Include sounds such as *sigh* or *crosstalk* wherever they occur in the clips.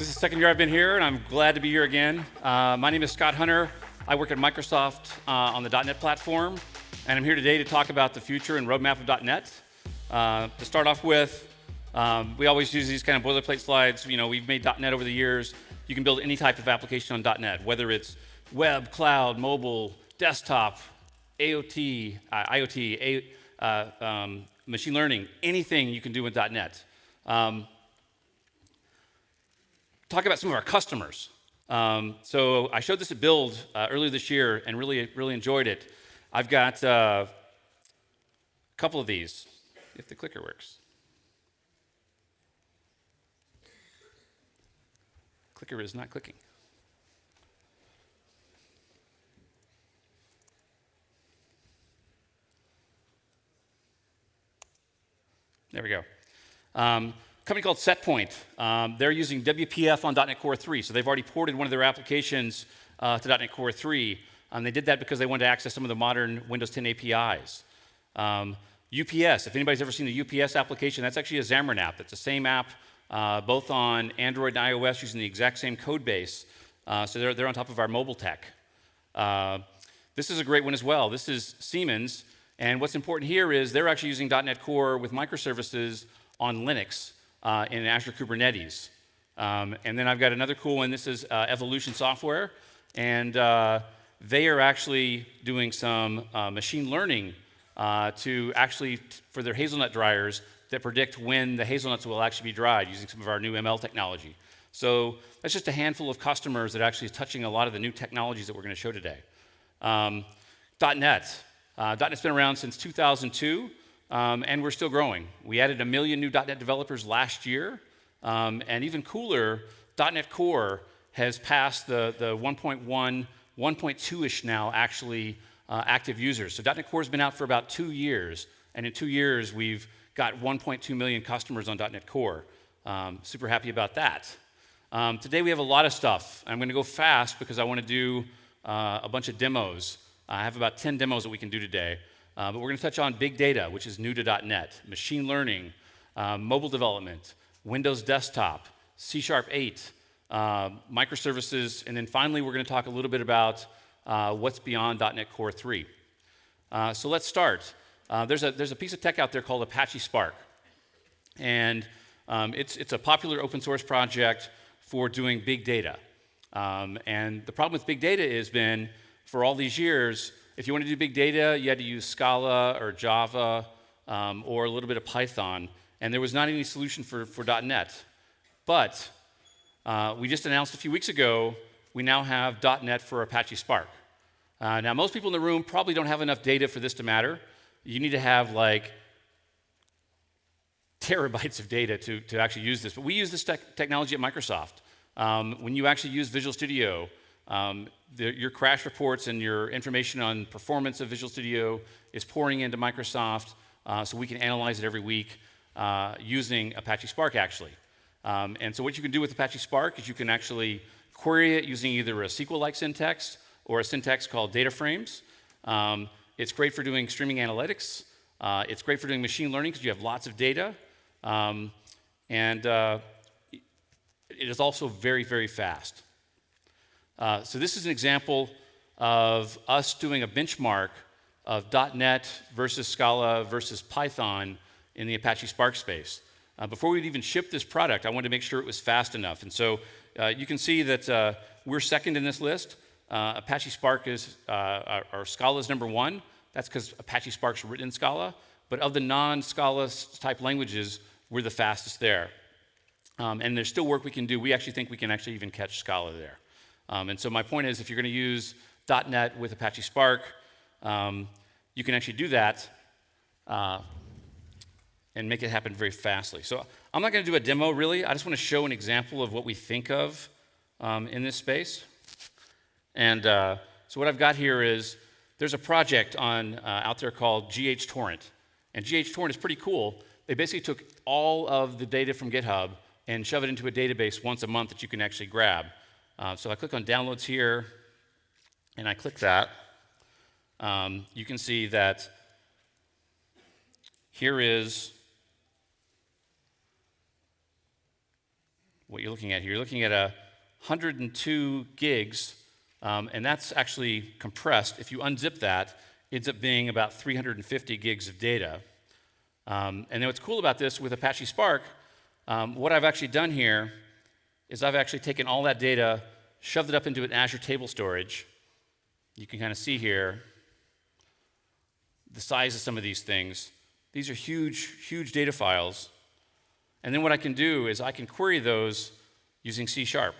This is the second year I've been here, and I'm glad to be here again. Uh, my name is Scott Hunter. I work at Microsoft uh, on the .NET platform, and I'm here today to talk about the future and roadmap of .NET. Uh, to start off with, um, we always use these kind of boilerplate slides. You know, we've made .NET over the years. You can build any type of application on .NET, whether it's web, cloud, mobile, desktop, AOT, uh, IoT, A, uh, um, machine learning, anything you can do with .NET. Um, talk about some of our customers. Um, so I showed this at Build uh, earlier this year and really, really enjoyed it. I've got uh, a couple of these, if the clicker works. Clicker is not clicking. There we go. Um, company called Setpoint. Um, they're using WPF on .NET Core 3, so they've already ported one of their applications uh, to .NET Core 3. Um, they did that because they wanted to access some of the modern Windows 10 APIs. Um, UPS, if anybody's ever seen the UPS application, that's actually a Xamarin app. It's the same app uh, both on Android and iOS using the exact same code base. Uh, so they're, they're on top of our mobile tech. Uh, this is a great one as well. This is Siemens. And what's important here is they're actually using .NET Core with microservices on Linux uh, in Azure Kubernetes. Um, and then I've got another cool one. This is uh, Evolution Software. And uh, they are actually doing some uh, machine learning uh, to actually, for their hazelnut dryers, that predict when the hazelnuts will actually be dried using some of our new ML technology. So that's just a handful of customers that actually is touching a lot of the new technologies that we're going to show today. Um, .NET. Uh, .NET's been around since 2002, um, and we're still growing. We added a million new .NET developers last year, um, and even cooler, .NET Core has passed the, the 1.1, 1.2-ish now actually uh, active users. So .NET Core has been out for about two years, and in two years we've got 1.2 million customers on .NET Core. Um, super happy about that. Um, today we have a lot of stuff. I'm going to go fast because I want to do uh, a bunch of demos. I have about 10 demos that we can do today. Uh, but we're going to touch on big data, which is new to .NET, machine learning, uh, mobile development, Windows Desktop, C Sharp 8, uh, microservices, and then finally we're going to talk a little bit about uh, what's beyond .NET Core 3. Uh, so let's start. Uh, there's, a, there's a piece of tech out there called Apache Spark. And um, it's, it's a popular open source project for doing big data. Um, and the problem with big data has been for all these years, if you want to do big data, you had to use Scala or Java um, or a little bit of Python, and there was not any solution for, for .NET. But uh, we just announced a few weeks ago, we now have .NET for Apache Spark. Uh, now, most people in the room probably don't have enough data for this to matter. You need to have like terabytes of data to, to actually use this. But we use this te technology at Microsoft. Um, when you actually use Visual Studio, um, the, your crash reports and your information on performance of Visual Studio is pouring into Microsoft uh, so we can analyze it every week uh, using Apache Spark actually. Um, and so what you can do with Apache Spark is you can actually query it using either a SQL-like syntax or a syntax called data frames. Um, it's great for doing streaming analytics. Uh, it's great for doing machine learning because you have lots of data. Um, and uh, it is also very, very fast. Uh, so this is an example of us doing a benchmark of .NET versus Scala versus Python in the Apache Spark space. Uh, before we'd even ship this product, I wanted to make sure it was fast enough. And so uh, you can see that uh, we're second in this list. Uh, Apache Spark is, uh, or Scala is number one. That's because Apache Spark's written in Scala. But of the non-Scala type languages, we're the fastest there. Um, and there's still work we can do. We actually think we can actually even catch Scala there. Um, and so my point is, if you're going to use .NET with Apache Spark, um, you can actually do that uh, and make it happen very fastly. So I'm not going to do a demo, really. I just want to show an example of what we think of um, in this space. And uh, so what I've got here is there's a project on, uh, out there called GHTorrent. And GHTorrent is pretty cool. They basically took all of the data from GitHub and shove it into a database once a month that you can actually grab. Uh, so I click on downloads here, and I click that. Um, you can see that here is what you're looking at here. You're looking at a 102 gigs, um, and that's actually compressed. If you unzip that, it ends up being about 350 gigs of data. Um, and then what's cool about this with Apache Spark, um, what I've actually done here is I've actually taken all that data, shoved it up into an Azure table storage. You can kind of see here the size of some of these things. These are huge, huge data files. And then what I can do is I can query those using C Sharp.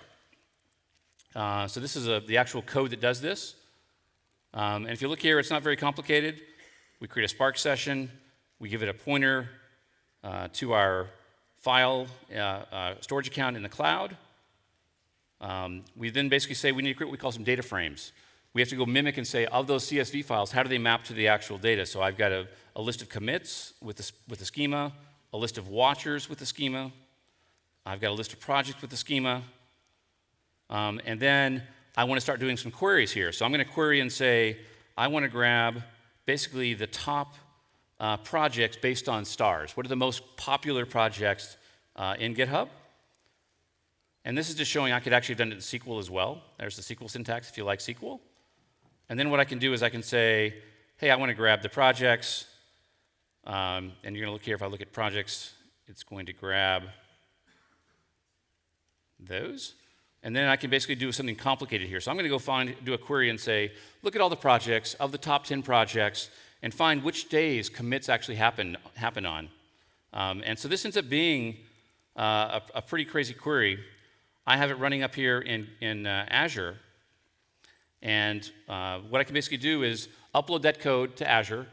Uh, so this is a, the actual code that does this. Um, and if you look here, it's not very complicated. We create a Spark session. We give it a pointer uh, to our file uh, uh, storage account in the cloud. Um, we then basically say we need to create what we call some data frames. We have to go mimic and say, of those CSV files, how do they map to the actual data? So I've got a, a list of commits with the, with the schema, a list of watchers with the schema. I've got a list of projects with the schema. Um, and then I want to start doing some queries here. So I'm going to query and say, I want to grab basically the top uh, projects based on stars. What are the most popular projects uh, in GitHub? And this is just showing I could actually have done it in SQL as well. There's the SQL syntax if you like SQL. And then what I can do is I can say, hey, I want to grab the projects. Um, and you're going to look here, if I look at projects, it's going to grab those. And then I can basically do something complicated here. So I'm going to go find, do a query and say, look at all the projects, of the top 10 projects, and find which days commits actually happen, happen on. Um, and so this ends up being uh, a, a, pretty crazy query. I have it running up here in, in uh, Azure. And uh, what I can basically do is upload that code to Azure,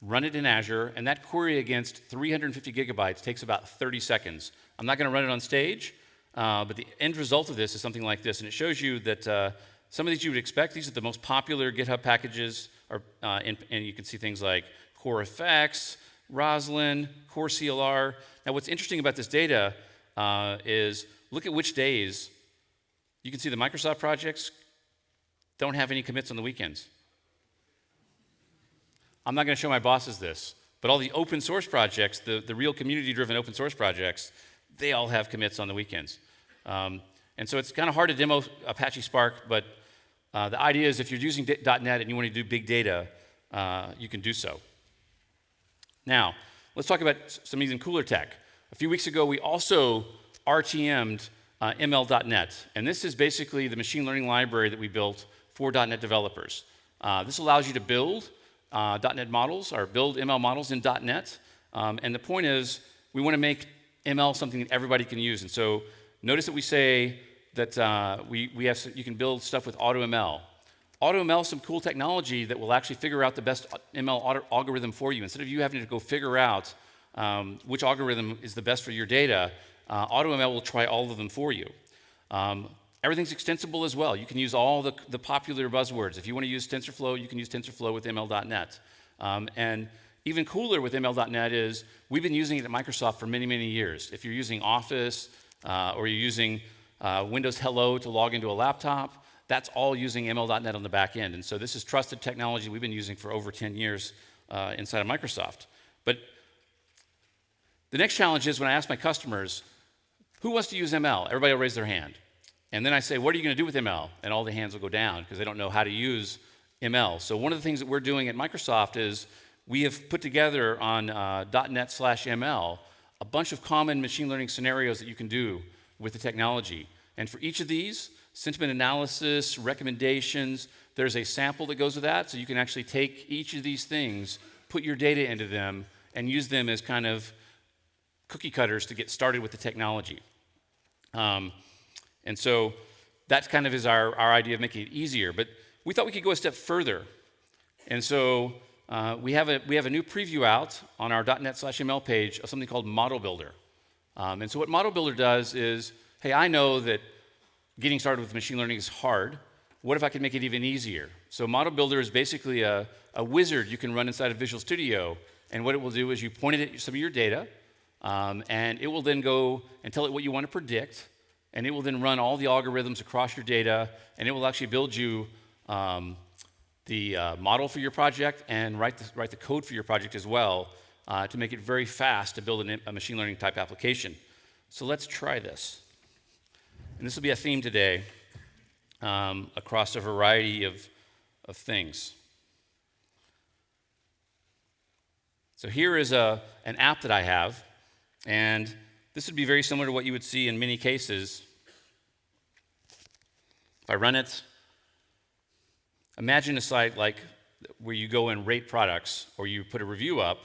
run it in Azure, and that query against 350 gigabytes takes about 30 seconds. I'm not going to run it on stage. Uh, but the end result of this is something like this, and it shows you that uh, some of these you would expect. These are the most popular GitHub packages, are, uh, and, and, you can see things like CoreFX, Roslyn, Core CLR. Now, what's interesting about this data uh, is look at which days. You can see the Microsoft projects don't have any commits on the weekends. I'm not going to show my bosses this, but all the open source projects, the, the real community driven open source projects, they all have commits on the weekends. Um, and so it's kind of hard to demo Apache Spark, but uh, the idea is if you're using .NET and you want to do big data, uh, you can do so. Now, let's talk about some even cooler tech. A few weeks ago, we also RTM'd uh, ML.NET, and this is basically the machine learning library that we built for .NET developers. Uh, this allows you to build uh, .NET models or build ML models in .NET, um, and the point is we want to make ML something that everybody can use. And so notice that we say that uh, we, we have, you can build stuff with AutoML. AutoML is some cool technology that will actually figure out the best ML algorithm for you. Instead of you having to go figure out um, which algorithm is the best for your data, uh, AutoML will try all of them for you. Um, everything's extensible as well. You can use all the, the popular buzzwords. If you want to use TensorFlow, you can use TensorFlow with ML.NET. Um, and even cooler with ML.NET is we've been using it at Microsoft for many, many years. If you're using Office uh, or you're using uh, Windows Hello to log into a laptop, that's all using ML.NET on the back end. And so this is trusted technology we've been using for over 10 years uh, inside of Microsoft. But the next challenge is when I ask my customers, who wants to use ML? Everybody will raise their hand. And then I say, what are you going to do with ML? And all the hands will go down because they don't know how to use ML. So one of the things that we're doing at Microsoft is we have put together on uh, .NET slash ML a bunch of common machine learning scenarios that you can do with the technology. And for each of these, sentiment analysis, recommendations, there's a sample that goes with that. So you can actually take each of these things, put your data into them, and use them as kind of cookie cutters to get started with the technology. Um, and so that kind of is our, our idea of making it easier. But we thought we could go a step further. And so uh, we, have a, we have a new preview out on our .NET slash ML page of something called Model Builder. Um, and so what Model Builder does is, hey, I know that getting started with machine learning is hard. What if I could make it even easier? So Model Builder is basically a, a wizard you can run inside of Visual Studio. And what it will do is you point it at some of your data, um, and it will then go and tell it what you want to predict, and it will then run all the algorithms across your data, and it will actually build you um, the uh, model for your project and write the, write the code for your project as well uh, to make it very fast to build an, a machine learning type application. So let's try this. And this will be a theme today um, across a variety of, of things. So here is a, an app that I have, and this would be very similar to what you would see in many cases. If I run it, imagine a site like where you go and rate products or you put a review up,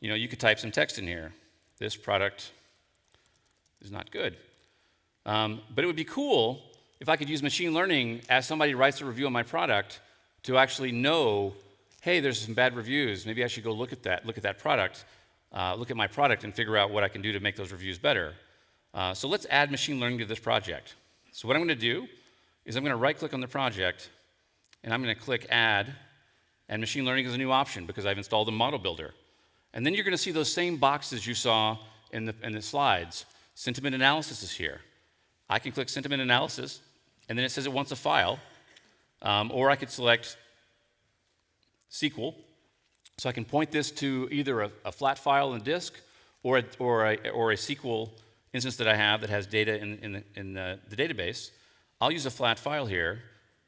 you know, you could type some text in here. This product is not good. Um, but it would be cool if I could use machine learning as somebody writes a review on my product to actually know, hey, there's some bad reviews. Maybe I should go look at that, look at that product, uh, look at my product and figure out what I can do to make those reviews better. Uh, so let's add machine learning to this project. So what I'm going to do is I'm going to right click on the project and I'm going to click add and machine learning is a new option because I've installed a model builder. And then you're going to see those same boxes you saw in the, in the slides. Sentiment analysis is here. I can click sentiment analysis, and then it says it wants a file. Um, or I could select SQL. So I can point this to either a, a flat file in disk or a, or, a, or a SQL instance that I have that has data in, in, the, in the, the database. I'll use a flat file here.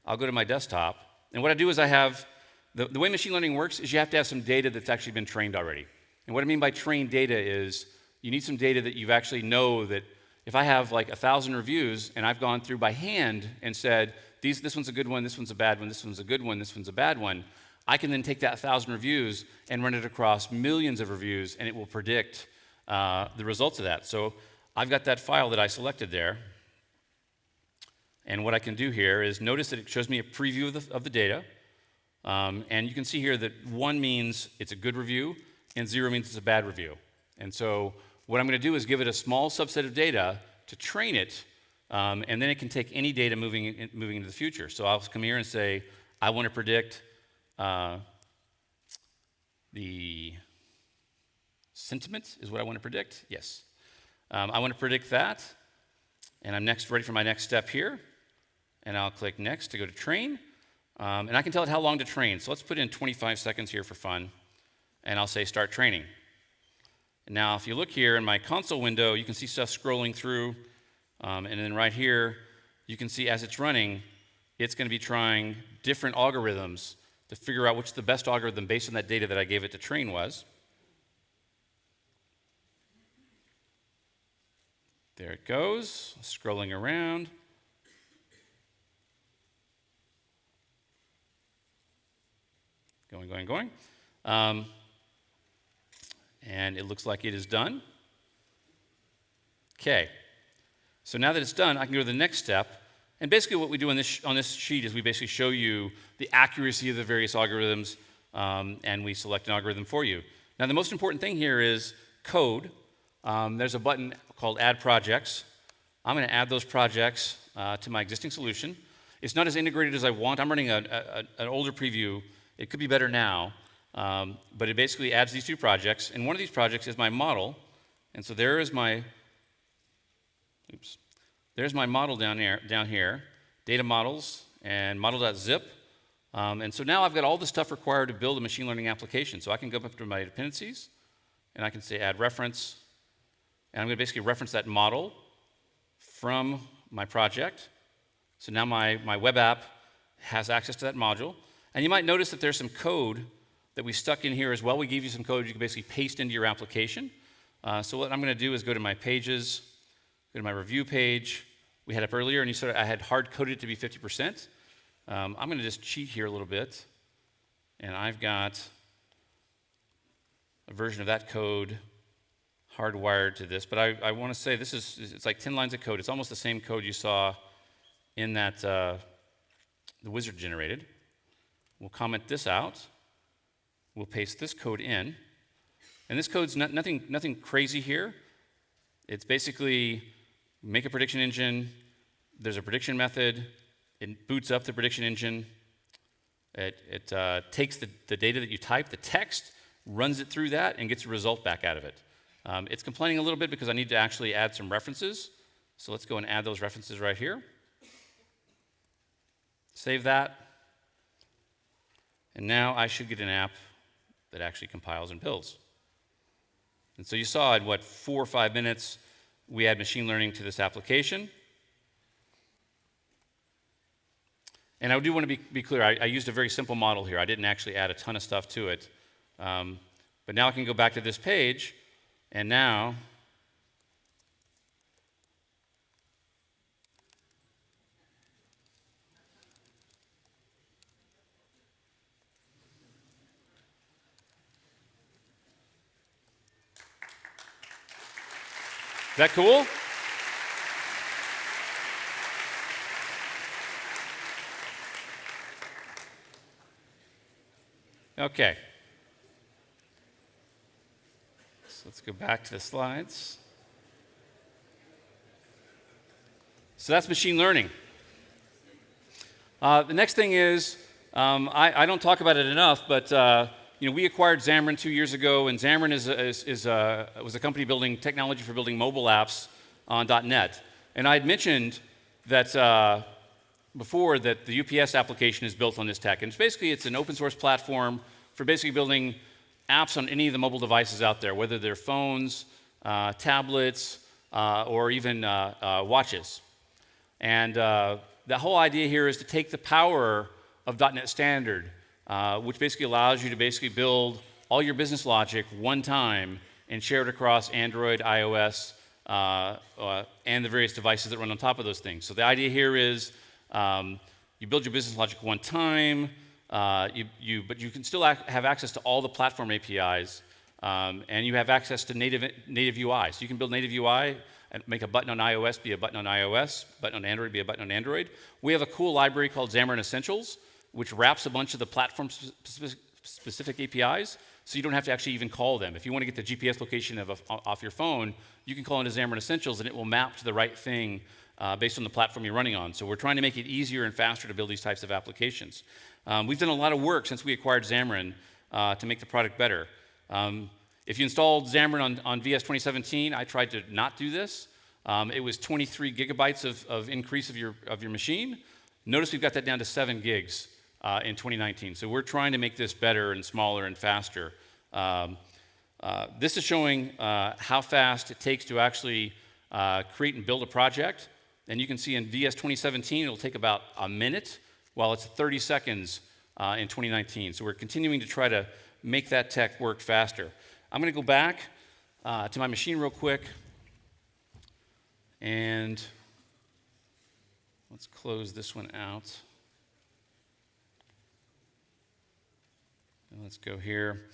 I'll go to my desktop. And what I do is I have the, the way machine learning works is you have to have some data that's actually been trained already. And what I mean by trained data is you need some data that you've actually know that if I have like a thousand reviews and I've gone through by hand and said, These, this one's a good one, this one's a bad one, this one's a good one, this one's a bad one, I can then take that thousand reviews and run it across millions of reviews and it will predict uh, the results of that. So I've got that file that I selected there. And what I can do here is notice that it shows me a preview of the, of the data. Um, and you can see here that one means it's a good review, and zero means it's a bad review. And so what I'm going to do is give it a small subset of data to train it, um, and then it can take any data moving, in, moving into the future. So I'll come here and say, I want to predict uh, the sentiment is what I want to predict. Yes. Um, I want to predict that, and I'm next ready for my next step here. And I'll click next to go to train. Um, and I can tell it how long to train. So let's put in 25 seconds here for fun. And I'll say start training. now, if you look here in my console window, you can see stuff scrolling through. Um, and then right here, you can see as it's running, it's going to be trying different algorithms to figure out which the best algorithm based on that data that I gave it to train was. There it goes, scrolling around. Going, going, going. Um, and it looks like it is done. Okay. So now that it's done, I can go to the next step. And basically what we do on this, on this sheet is we basically show you the accuracy of the various algorithms, um, and we select an algorithm for you. Now the most important thing here is code. Um, there's a button called Add Projects. I'm going to add those projects uh, to my existing solution. It's not as integrated as I want. I'm running a, a, an older preview it could be better now, um, but it basically adds these two projects. And one of these projects is my model. And so there is my, oops, there's my model down here, down here data models and model.zip. Um, and so now I've got all the stuff required to build a machine learning application. So I can go up to my dependencies, and I can say add reference. And I'm going to basically reference that model from my project. So now my, my web app has access to that module. And you might notice that there's some code that we stuck in here as well. We gave you some code you can basically paste into your application. Uh, so what I'm going to do is go to my pages, go to my review page. We had up earlier, and you saw I had hard coded it to be 50%. Um, I'm going to just cheat here a little bit. And I've got a version of that code hardwired to this. But I, I want to say this is, it's like 10 lines of code. It's almost the same code you saw in that, uh, the wizard generated. We'll comment this out. We'll paste this code in. And this code's not, nothing, nothing crazy here. It's basically make a prediction engine. There's a prediction method. It boots up the prediction engine. It, it uh, takes the, the data that you type, the text, runs it through that, and gets a result back out of it. Um, it's complaining a little bit because I need to actually add some references. So let's go and add those references right here. Save that. And now I should get an app that actually compiles and builds. And so you saw in what, four or five minutes, we add machine learning to this application. And I do want to be, be clear, I, I, used a very simple model here. I didn't actually add a ton of stuff to it. Um, but now I can go back to this page, and now that cool? Okay. So let's go back to the slides. So that's machine learning. Uh, the next thing is, um, I, I, don't talk about it enough, but uh, you know, we acquired Xamarin two years ago, and Xamarin is, is, is was a company building technology for building mobile apps on .NET. And I had mentioned that uh, before that the UPS application is built on this tech. And it's basically, it's an open source platform for basically building apps on any of the mobile devices out there, whether they're phones, uh, tablets, uh, or even uh, uh watches. And uh, the whole idea here is to take the power of .NET Standard, uh, which basically allows you to basically build all your business logic one time and share it across Android, iOS, and the various devices that run on top of those things. So the idea here is um, you build your business logic one time, uh, you, you, but you can still ac have access to all the platform APIs, um, and you have access to native, native UI. So you can build native UI and make a button on iOS be a button on iOS, button on Android be a button on Android. We have a cool library called Xamarin Essentials, which wraps a bunch of the platform specific, specific APIs, so you don't have to actually even call them. If you want to get the GPS location of a, off your phone, you can call into Xamarin Essentials, and it will map to the right thing uh, based on the platform you're running on. So we're trying to make it easier and faster to build these types of applications. Um, we've done a lot of work since we acquired Xamarin uh, to make the product better. Um, if you installed Xamarin on, on, VS 2017, I tried to not do this. Um, it was 23 gigabytes of, of, increase of your, of your machine. Notice we've got that down to 7 gigs uh, in 2019. So we're trying to make this better and smaller and faster. Um, uh, this is showing uh, how fast it takes to actually uh, create and build a project. And you can see in VS 2017, it'll take about a minute, while it's 30 seconds uh, in 2019. So we're continuing to try to make that tech work faster. I'm going to go back uh, to my machine real quick. And let's close this one out. And let's go here.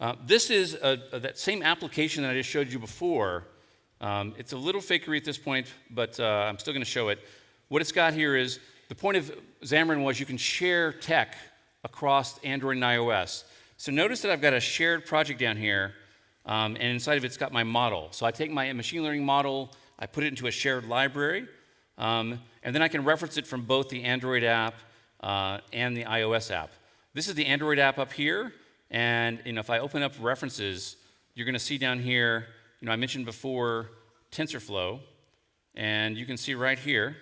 Uh, this is a, a, that same application that I just showed you before, um, it's a little fakery at this point, but uh, I'm still going to show it. What it's got here is the point of Xamarin was you can share tech across Android and iOS. So notice that I've got a shared project down here, um, and inside of it it's got my model. So I take my machine learning model, I put it into a shared library, um, and then I can reference it from both the Android app uh, and the iOS app. This is the Android app up here, and you know, if I open up references, you're going to see down here you know, I mentioned before TensorFlow, and you can see right here,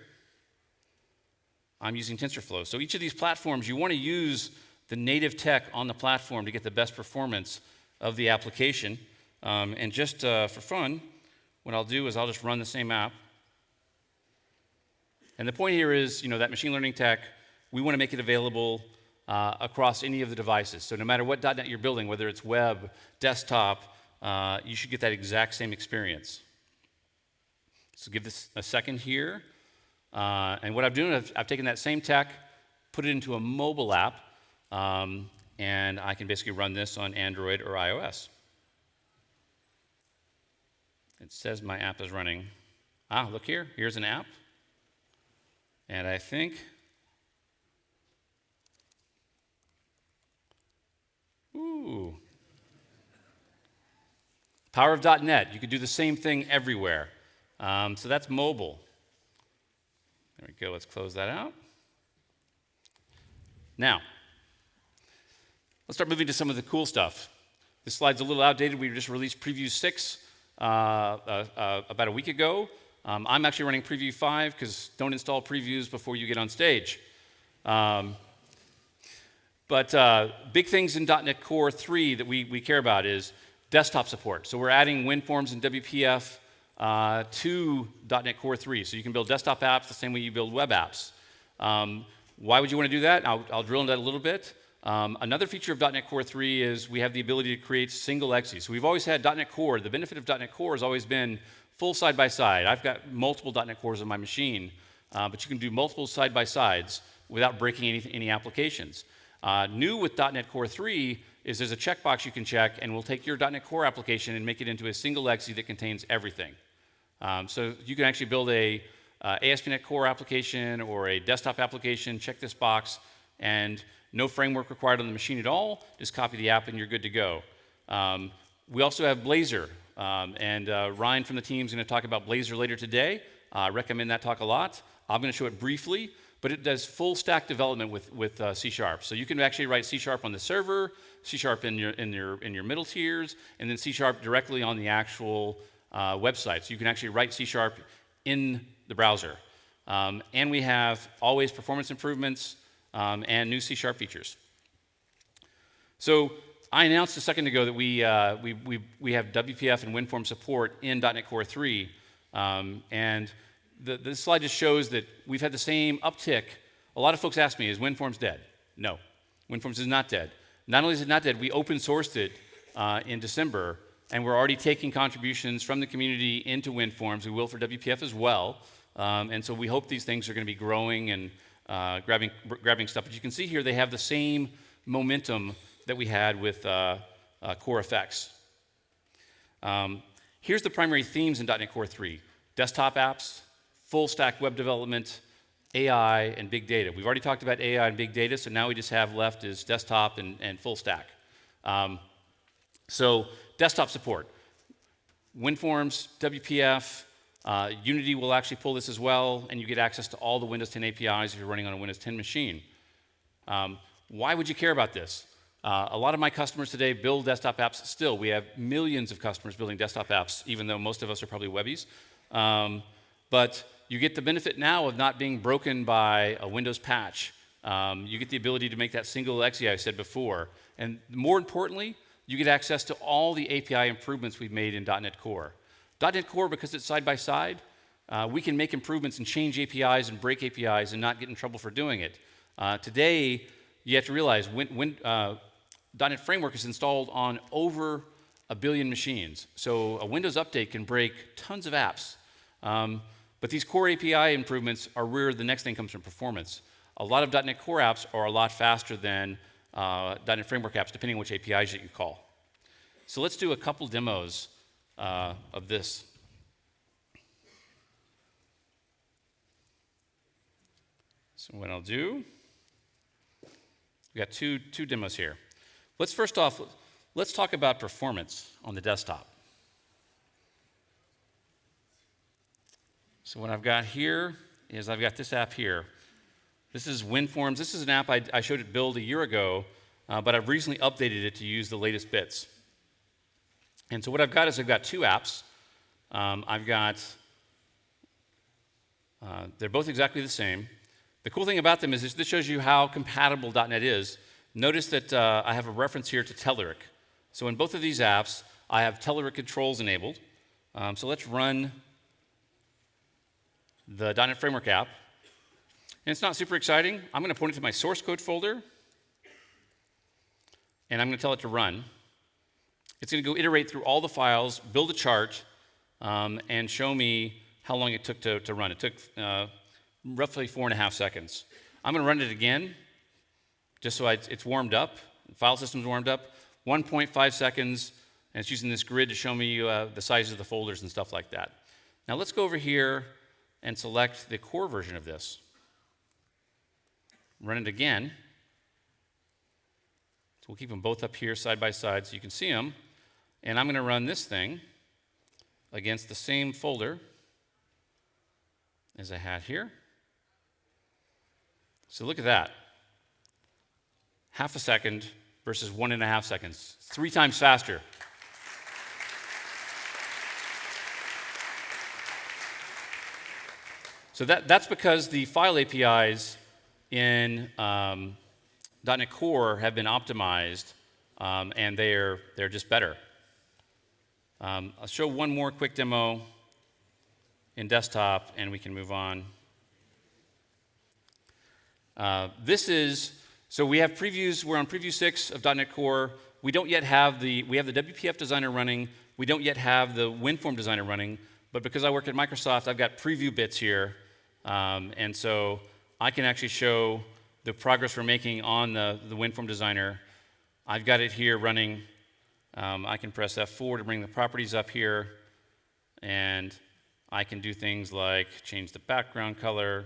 I'm using TensorFlow. So each of these platforms, you want to use the native tech on the platform to get the best performance of the application. Um, and just uh, for fun, what I'll do is I'll just run the same app. And the point here is, you know, that machine learning tech, we want to make it available uh, across any of the devices. So no matter what .NET you're building, whether it's web, desktop, uh, you should get that exact same experience. So give this a second here. Uh, and what I've done, I've, I've, taken that same tech, put it into a mobile app, um, and I can basically run this on Android or iOS. It says my app is running. Ah, look here, here's an app. And I think, ooh, Power of .NET, you could do the same thing everywhere. Um, so that's mobile. There we go, let's close that out. Now, let's start moving to some of the cool stuff. This slide's a little outdated. We just released Preview 6 uh, uh, uh, about a week ago. Um, I'm actually running Preview 5 because don't install previews before you get on stage. Um, but uh, big things in .NET Core 3 that we, we care about is desktop support. So we're adding WinForms and WPF uh, to .NET Core 3. So you can build desktop apps the same way you build web apps. Um, why would you want to do that? I'll, I'll drill into that a little bit. Um, another feature of .NET Core 3 is we have the ability to create single exes. So we've always had .NET Core. The benefit of .NET Core has always been full side by side. I've got multiple .NET Cores on my machine, uh, but you can do multiple side by sides without breaking any, any applications. Uh, new with .NET Core 3 is there's a checkbox you can check, and we'll take your .NET Core application and make it into a single exe that contains everything. Um, so you can actually build a uh, ASP.NET Core application or a desktop application, check this box, and no framework required on the machine at all. Just copy the app and you're good to go. Um, we also have Blazor, um, and uh, Ryan from the team is going to talk about Blazor later today. Uh, I recommend that talk a lot. I'm going to show it briefly, but it does full stack development with, with uh, C Sharp. So you can actually write C Sharp on the server, C Sharp in your, in your, in your middle tiers, and then C Sharp directly on the actual uh, website. So you can actually write C Sharp in the browser. Um, and we have always performance improvements um, and new C Sharp features. So I announced a second ago that we, uh, we, we, we have WPF and WinForm support in .NET Core 3. Um, and the, this slide just shows that we've had the same uptick. A lot of folks ask me, is WinForms dead? No, WinForms is not dead. Not only is it not dead, we open sourced it uh, in December, and we're already taking contributions from the community into WinForms. We will for WPF as well. Um, and so we hope these things are going to be growing and uh, grabbing, grabbing stuff. But you can see here they have the same momentum that we had with uh, uh, CoreFX. Um, here's the primary themes in .NET Core 3. Desktop apps, full stack web development, AI, and big data. We've already talked about AI and big data, so now we just have left is desktop and, and full stack. Um, so desktop support. WinForms, WPF, uh, Unity will actually pull this as well, and you get access to all the Windows 10 APIs if you're running on a Windows 10 machine. Um, why would you care about this? Uh, a lot of my customers today build desktop apps still. We have millions of customers building desktop apps, even though most of us are probably Webbies. Um, but you get the benefit now of not being broken by a Windows patch. Um, you get the ability to make that single exe I said before. And more importantly, you get access to all the API improvements we've made in .NET Core. .NET Core, because it's side by side, uh, we can make improvements and change APIs and break APIs and not get in trouble for doing it. Uh, today, you have to realize when, when uh, .NET Framework is installed on over a billion machines. So a Windows update can break tons of apps. Um, but these core API improvements are where the next thing comes from performance. A lot of .NET Core apps are a lot faster than uh, .NET Framework apps, depending on which APIs that you call. So let's do a couple demos uh, of this. So what I'll do, we got two, two demos here. Let's first off, let's talk about performance on the desktop. So what I've got here is I've got this app here. This is WinForms. This is an app I, I showed it build a year ago, uh, but I've recently updated it to use the latest bits. And so what I've got is I've got two apps. Um, I've got, uh, they're both exactly the same. The cool thing about them is this, this shows you how compatible .NET is. Notice that uh, I have a reference here to Telerik. So in both of these apps, I have Telerik controls enabled. Um, so let's run the .NET Framework app. And it's not super exciting. I'm going to point it to my source code folder, and I'm going to tell it to run. It's going to go iterate through all the files, build a chart, um, and show me how long it took to, to run. It took uh, roughly four and a half seconds. I'm going to run it again, just so I, it's warmed up. The file system's warmed up. 1.5 seconds, and it's using this grid to show me uh, the size of the folders and stuff like that. Now let's go over here and select the core version of this. Run it again. So we'll keep them both up here side by side so you can see them. And I'm going to run this thing against the same folder as I had here. So look at that. Half a second versus one and a half seconds. Three times faster. So that, that's because the file APIs in um, .NET Core have been optimized, um, and they're, they're just better. Um, I'll show one more quick demo in desktop and we can move on. Uh, this is, so we have previews, we're on preview six of .NET Core. We don't yet have the, we have the WPF designer running. We don't yet have the WinForm designer running, but because I work at Microsoft, I've got preview bits here. Um, and so I can actually show the progress we're making on the, the WinForm designer. I've got it here running. Um, I can press F4 to bring the properties up here. And I can do things like change the background color.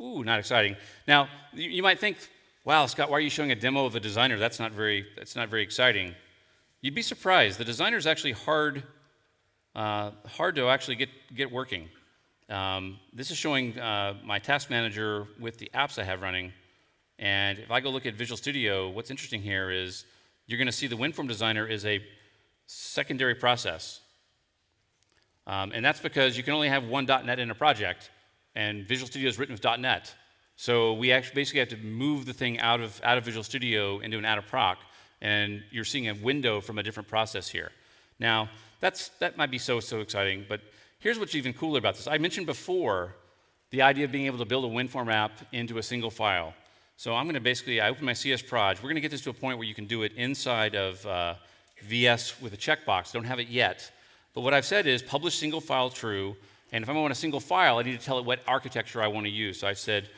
Ooh, not exciting. Now, you, might think, wow, Scott, why are you showing a demo of a designer? That's not very, that's not very exciting. You'd be surprised. The designer is actually hard, uh, hard to actually get, get working. Um, this is showing uh, my task manager with the apps I have running. And if I go look at Visual Studio, what's interesting here is you're going to see the WinForm designer is a secondary process. Um, and that's because you can only have one .NET in a project, and Visual Studio is written with .NET. So we actually basically have to move the thing out of, out of Visual Studio into an out-of-proc, and you're seeing a window from a different process here. Now, that's, that might be so, so exciting, but here's what's even cooler about this. I mentioned before the idea of being able to build a WinForm app into a single file. So I'm going to basically, I open my CS Proj. We're going to get this to a point where you can do it inside of uh, VS with a checkbox. Don't have it yet. But what I've said is publish single file true. And if I want a single file, I need to tell it what architecture I want to use. So I said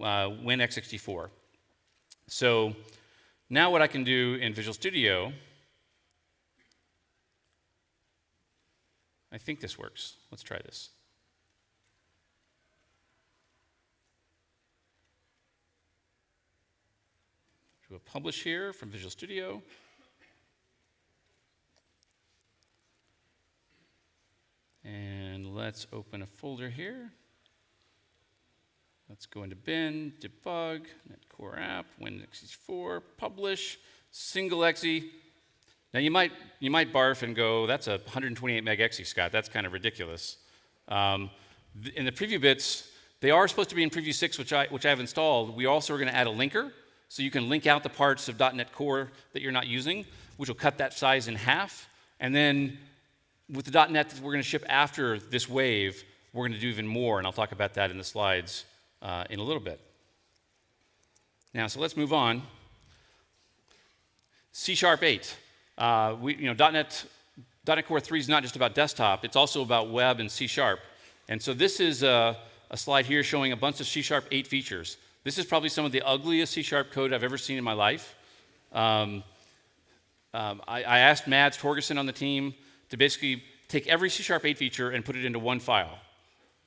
uh, WinX64. So now what I can do in Visual Studio, I think this works. Let's try this. Do a publish here from Visual Studio. And let's open a folder here. Let's go into bin, debug, netcore app, Win64, publish, single exe. Now you might, you might barf and go, that's a 128 meg exe, Scott. That's kind of ridiculous. Um, in the preview bits, they are supposed to be in preview 6, which I, which I have installed. We also are going to add a linker, so you can link out the parts of .NET Core that you're not using, which will cut that size in half. And then with the .NET that we're going to ship after this wave, we're going to do even more, and I'll talk about that in the slides uh, in a little bit. Now, so let's move on. C Sharp 8. Uh, we, you know, .NET, .NET Core 3 is not just about desktop, it's also about web and C Sharp. And so this is a, a slide here showing a bunch of C Sharp 8 features. This is probably some of the ugliest C Sharp code I've ever seen in my life. Um, um, I, I, asked Mads Torgersen on the team to basically take every C Sharp 8 feature and put it into one file.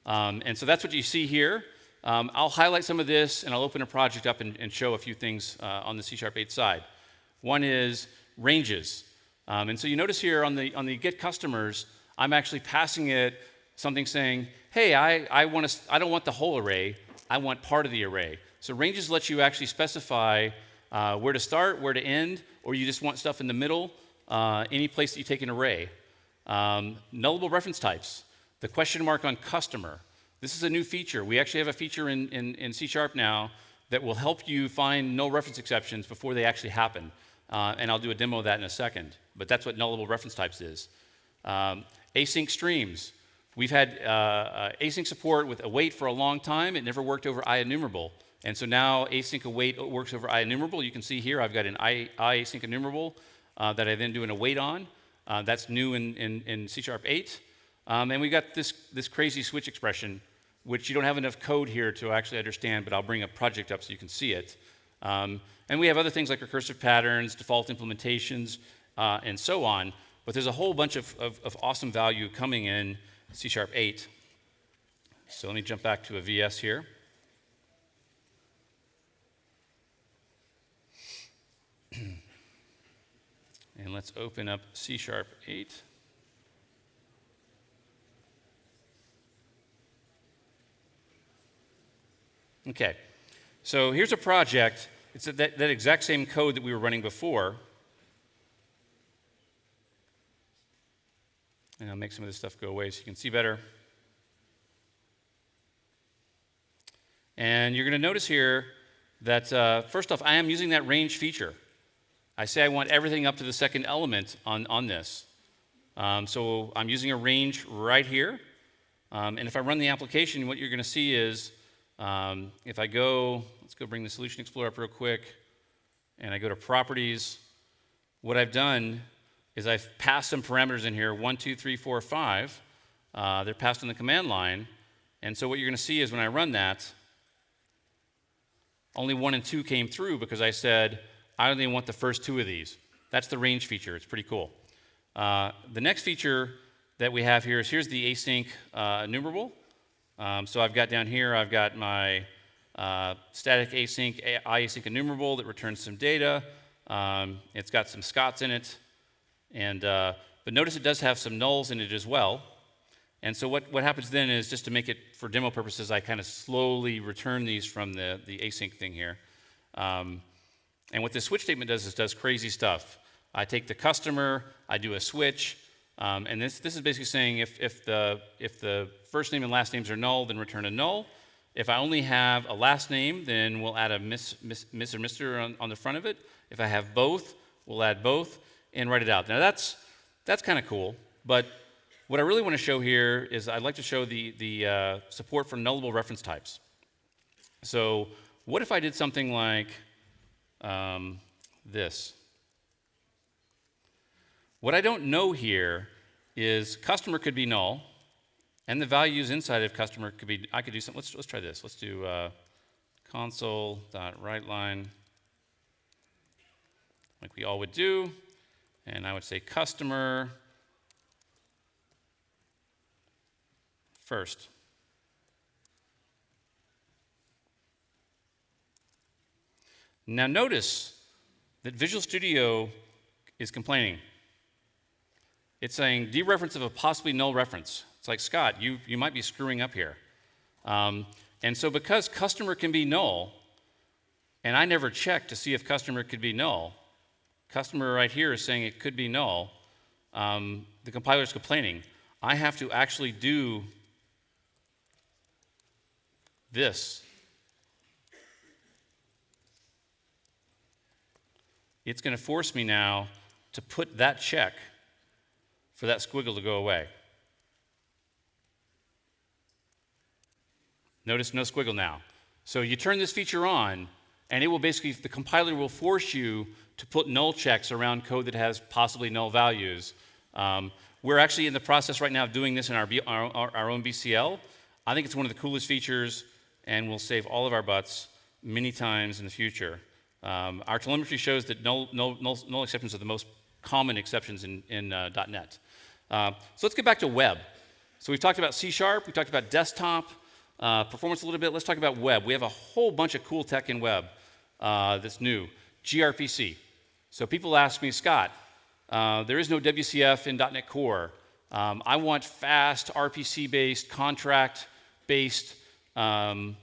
Um, and so that's what you see here. Um, I'll highlight some of this and I'll open a project up and, and show a few things uh, on the C Sharp 8 side. One is ranges. Um, and so you notice here on the, on the get customers, I'm actually passing it something saying, hey, I, I, wanna, I don't want the whole array, I want part of the array. So ranges lets you actually specify uh, where to start, where to end, or you just want stuff in the middle, uh, any place that you take an array. Um, nullable reference types, the question mark on customer. This is a new feature. We actually have a feature in, in, in C Sharp now that will help you find null reference exceptions before they actually happen. Uh, and I'll do a demo of that in a second. But that's what nullable reference types is. Um, async streams. We've had uh, uh, async support with await for a long time. It never worked over IEnumerable. And so now async await works over IEnumerable. You can see here I've got an I, I async enumerable uh, that I then do an await on. Uh, that's new in, in, in, C Sharp 8. Um, and we've got this, this crazy switch expression, which you don't have enough code here to actually understand, but I'll bring a project up so you can see it. Um, and we have other things like recursive patterns, default implementations, uh, and so on. But there's a whole bunch of, of, of awesome value coming in C Sharp 8. So let me jump back to a VS here. *clears throat* And let's open up C Sharp 8. Okay, so here's a project. It's that, that exact same code that we were running before. And I'll make some of this stuff go away so you can see better. And you're going to notice here that, uh, first off, I am using that range feature. I say I want everything up to the second element on, on this. Um, so I'm using a range right here. Um, and if I run the application, what you're going to see is um, if I go, let's go bring the Solution Explorer up real quick, and I go to Properties, what I've done is I've passed some parameters in here, one, two, three, four, five. Uh, they're passed in the command line. And so what you're going to see is when I run that, only one and two came through because I said, I only want the first two of these. That's the range feature. It's pretty cool. Uh, the next feature that we have here is here's the async uh, enumerable. Um, so I've got down here, I've got my uh, static async IAsyncEnumerable that returns some data. Um, it's got some scots in it. And, uh, but notice it does have some nulls in it as well. And so what, what happens then is just to make it for demo purposes, I kind of slowly return these from the, the async thing here. Um, and what this switch statement does is does crazy stuff. I take the customer, I do a switch, um, and this, this is basically saying if, if, the, if the first name and last names are null, then return a null. If I only have a last name, then we'll add a miss, miss, miss or Mr. On, on the front of it. If I have both, we'll add both and write it out. Now that's, that's kind of cool, but what I really want to show here is I'd like to show the, the uh, support for nullable reference types. So what if I did something like um, this? What I don't know here is customer could be null, and the values inside of customer could be, I could do something, let's, let's try this. Let's do uh, console.writeLine, like we all would do, and I would say customer first. Now notice that Visual Studio is complaining. It's saying dereference of a possibly null reference. It's like, Scott, you, you might be screwing up here. Um, and so because customer can be null, and I never checked to see if customer could be null, customer right here is saying it could be null, um, the compiler is complaining. I have to actually do this. It's going to force me now to put that check for that squiggle to go away. Notice no squiggle now. So you turn this feature on, and it will basically, the compiler will force you to put null checks around code that has possibly null values. Um, we're actually in the process right now of doing this in our, our, our own BCL. I think it's one of the coolest features and will save all of our butts many times in the future. Um, our telemetry shows that null, null, null, null, exceptions are the most common exceptions in, in uh, .NET. Uh, so let's get back to web. So we've talked about C Sharp, we talked about desktop, uh, performance a little bit. Let's talk about web. We have a whole bunch of cool tech in web uh, that's new. gRPC. So people ask me, Scott, uh, there is no WCF in .NET Core. Um, I want fast RPC-based, contract-based um,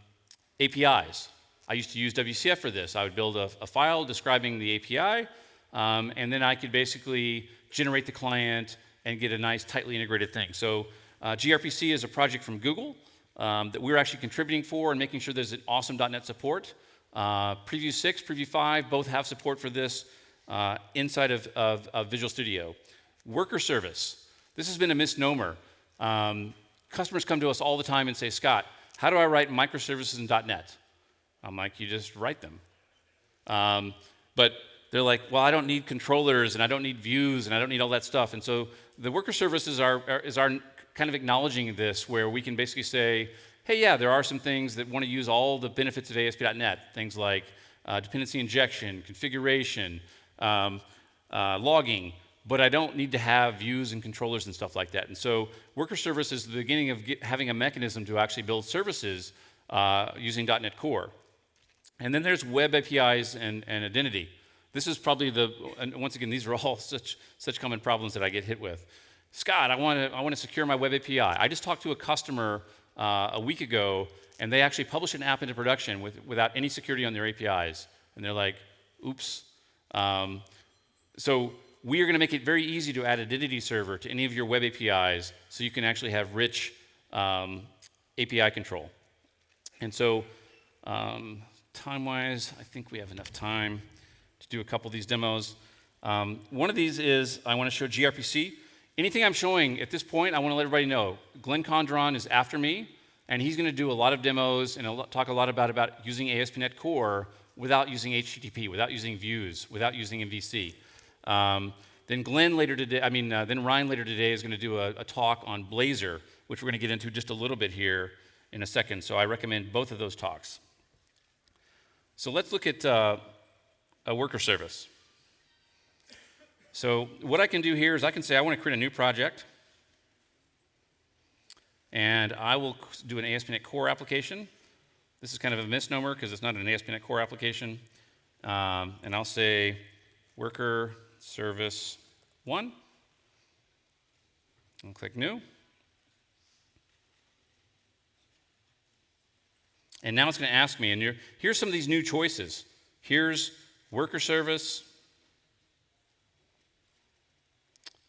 APIs. I used to use WCF for this. I would build a, a file describing the API, um, and then I could basically generate the client and get a nice tightly integrated thing. So uh, gRPC is a project from Google um, that we're actually contributing for and making sure there's an awesome .NET support. Uh, Preview 6, Preview 5 both have support for this uh, inside of, of, of, Visual Studio. Worker service. This has been a misnomer. Um, customers come to us all the time and say, Scott, how do I write microservices in .NET? I'm like, you just write them. Um, but they're like, well, I don't need controllers and I don't need views and I don't need all that stuff. And so the worker services are, are, is our kind of acknowledging this where we can basically say, hey, yeah, there are some things that want to use all the benefits of ASP.NET, things like uh, dependency injection, configuration, um, uh, logging, but I don't need to have views and controllers and stuff like that. And so worker service is the beginning of get, having a mechanism to actually build services uh, using .NET Core. And then there's web APIs and, and identity. This is probably the, and once again, these are all *laughs* such, such common problems that I get hit with. Scott, I want to I want to secure my web API. I just talked to a customer uh, a week ago, and they actually published an app into production with, without any security on their APIs. And they're like, oops. Um, so we are going to make it very easy to add identity server to any of your web APIs so you can actually have rich um, API control. And so um, time-wise, I think we have enough time to do a couple of these demos. Um, one of these is I want to show gRPC. anything I'm showing at this point, I want to let everybody know Glenn Condron is after me, and he's going to do a lot of demos and talk a lot about, about using ASP.NET Core without using HTTP, without using views, without using MVC. Um, then Glenn later today, I mean, uh, then Ryan later today is going to do a, a talk on Blazor, which we're going to get into just a little bit here in a second. So I recommend both of those talks. So let's look at uh, a worker service. So what I can do here is I can say I want to create a new project. And I will do an ASP.NET Core application. This is kind of a misnomer because it's not an ASP.NET Core application. Um, and I'll say worker service 1. I'll click New. And now it's going to ask me, and here's some of these new choices. Here's worker service.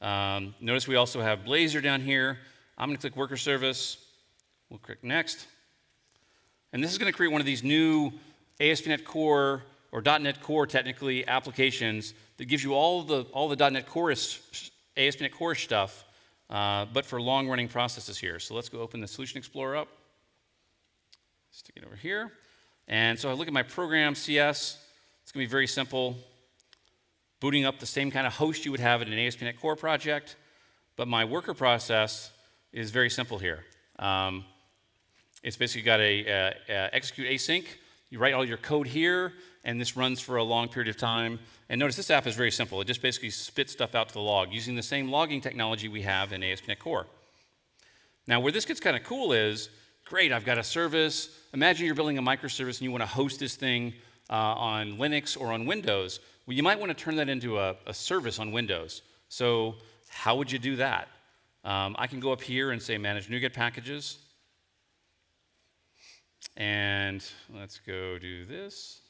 Um, notice we also have Blazor down here. I'm going to click worker service. We'll click next. And this is going to create one of these new ASP.NET Core or .NET Core technically applications that gives you all the all the .NET Core ASP.NET Core stuff, uh, but for long-running processes here. So let's go open the Solution Explorer up. Stick it over here. And so I look at my program, CS. Going to be very simple. Booting up the same kind of host you would have in an ASP.NET Core project. But my worker process is very simple here. Um, it's basically got a, a, a execute async. You write all your code here, and this runs for a long period of time. And notice this app is very simple. It just basically spits stuff out to the log using the same logging technology we have in ASP.NET Core. Now, where this gets kind of cool is great, I've got a service. Imagine you're building a microservice and you want to host this thing uh, on Linux or on Windows. Well, you might want to turn that into a, a service on Windows. So how would you do that? Um, I can go up here and say manage NuGet packages. And let's go do this.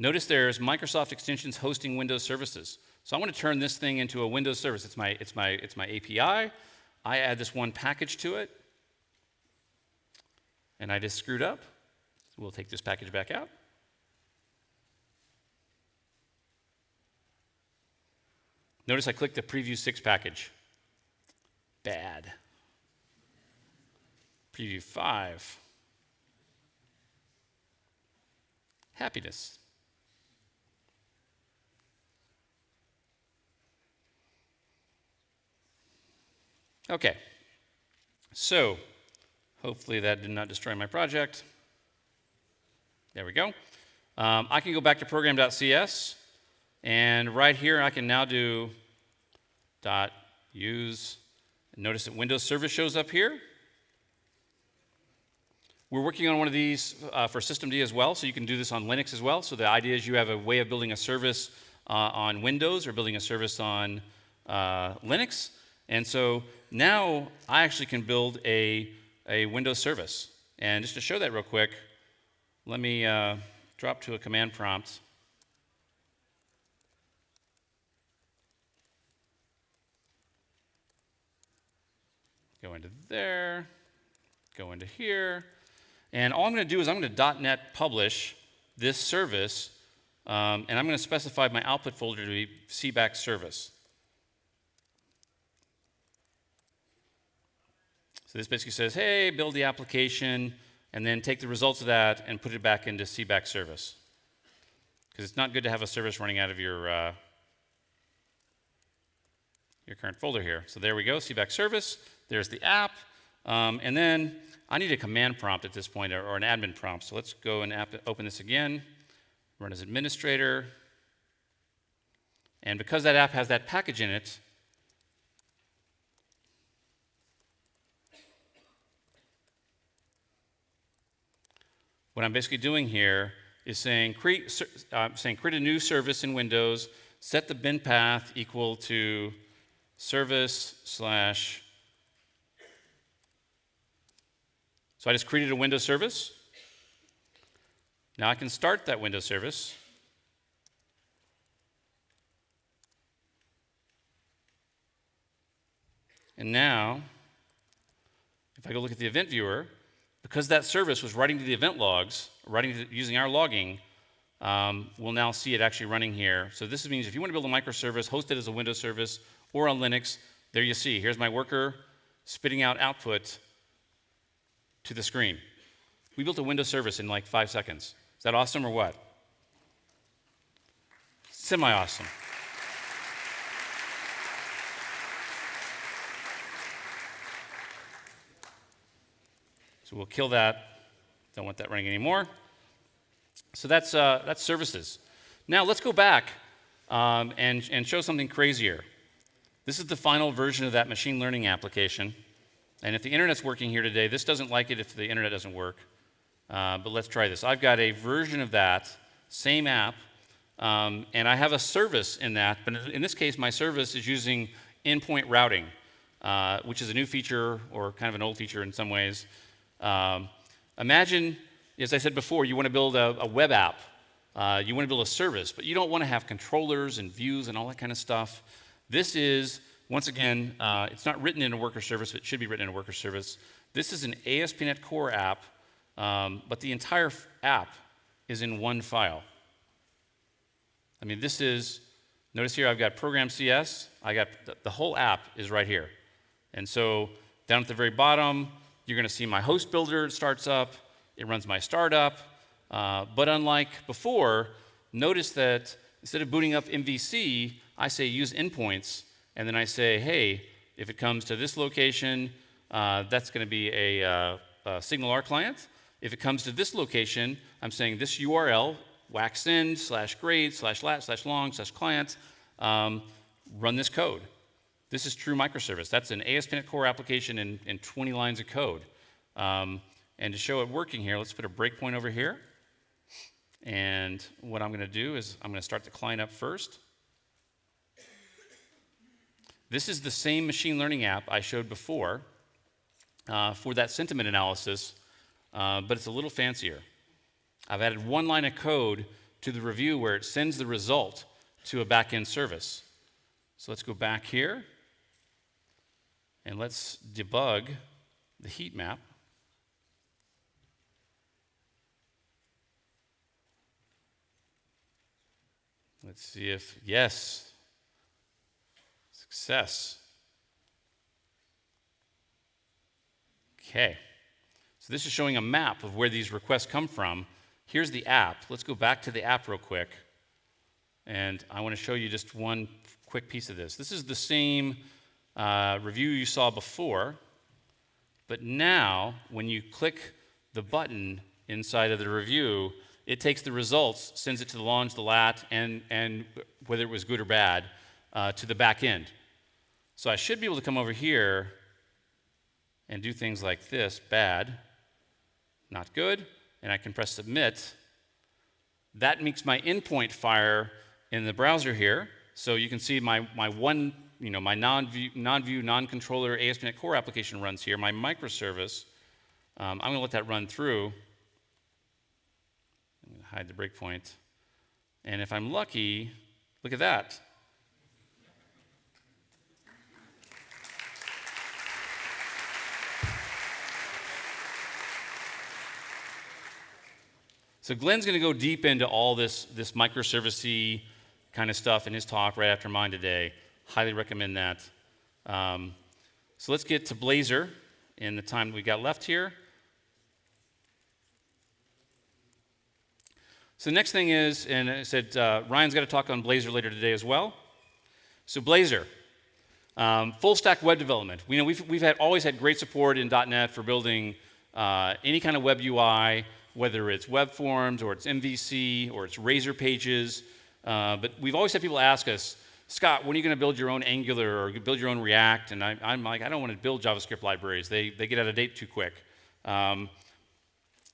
Notice there's Microsoft Extensions hosting Windows services. So I want to turn this thing into a Windows service. It's my, it's my, it's my API. I add this one package to it. And I just screwed up. We'll take this package back out. Notice I clicked the Preview 6 package. Bad. Preview 5. Happiness. Okay, so hopefully that did not destroy my project. There we go. Um, I can go back to program.cs, and right here I can now do dot use. Notice that Windows Service shows up here. We're working on one of these uh, for systemd as well, so you can do this on Linux as well. So the idea is you have a way of building a service uh, on Windows or building a service on uh, Linux. And so now I actually can build a, a Windows service. And just to show that real quick, let me uh, drop to a command prompt. Go into there, go into here. And all I'm going to do is I'm going to .NET publish this service, um, and I'm going to specify my output folder to be CBAC service. So this basically says, hey, build the application, and then take the results of that and put it back into CBAC service. Because it's not good to have a service running out of your, uh, your current folder here. So there we go, CBAC service. There's the app. Um, and then I need a command prompt at this point, or, or an admin prompt. So let's go and open this again, run as administrator. And because that app has that package in it, What I'm basically doing here is saying create, uh, saying create a new service in Windows, set the bin path equal to service slash. So I just created a Windows service. Now I can start that Windows service. And now, if I go look at the event viewer, because that service was writing to the event logs, writing to, using our logging, um, we'll now see it actually running here. So this means if you want to build a microservice, host it as a Windows service or on Linux, there you see. Here's my worker spitting out output to the screen. We built a Windows service in like five seconds. Is that awesome or what? Semi So we'll kill that. Don't want that running anymore. So that's, uh, that's services. Now let's go back um, and, and show something crazier. This is the final version of that machine learning application. And if the internet's working here today, this doesn't like it if the internet doesn't work. Uh, but let's try this. I've got a version of that, same app, um, and I have a service in that. But in this case, my service is using endpoint routing, uh, which is a new feature or kind of an old feature in some ways. Um, imagine, as I said before, you want to build a, a web app. Uh, you want to build a service, but you don't want to have controllers and views and all that kind of stuff. This is, once again, uh, it's not written in a worker service, but it should be written in a worker service. This is an ASP.NET Core app, um, but the entire app is in one file. I mean, this is, notice here I've got program CS, I got the, the whole app is right here. And so down at the very bottom, you're going to see my host builder starts up, it runs my startup. Uh, but unlike before, notice that instead of booting up MVC, I say use endpoints, and then I say, hey, if it comes to this location, uh, that's going to be a, uh, a SignalR client. If it comes to this location, I'm saying this URL, waxsend slash grade slash lat slash long slash client, um, run this code. This is true microservice. That's an ASP.NET Core application in, in 20 lines of code. Um, and to show it working here, let's put a breakpoint over here. And what I'm going to do is I'm going to start the client up first. This is the same machine learning app I showed before uh, for that sentiment analysis, uh, but it's a little fancier. I've added one line of code to the review where it sends the result to a backend service. So let's go back here and let's debug the heat map. Let's see if, yes, Success. Okay. So this is showing a map of where these requests come from. Here's the app. Let's go back to the app real quick. And I want to show you just one quick piece of this. This is the same uh, review you saw before, but now when you click the button inside of the review, it takes the results, sends it to the launch, the lat, and, and whether it was good or bad, uh, to the back end. So I should be able to come over here and do things like this, bad, not good, and I can press submit. That makes my endpoint fire in the browser here. So you can see my, my one, you know, my non-view, non-view, non-controller ASP.NET Core application runs here, my microservice. Um, I'm gonna let that run through. I'm gonna hide the breakpoint. And if I'm lucky, look at that. So Glenn's going to go deep into all this, this microservice kind of stuff in his talk right after mine today. Highly recommend that. Um, so let's get to Blazor in the time we got left here. So the next thing is, and I said uh, Ryan's got to talk on Blazor later today as well. So Blazor, um, full stack web development. We know we've, we've had, always had great support in .NET for building uh, any kind of web UI, whether it's web forms or it's MVC or it's Razor pages. Uh, but we've always had people ask us, Scott, when are you going to build your own Angular or build your own React? And I, am like, I don't want to build JavaScript libraries. They, they get out of date too quick. Um,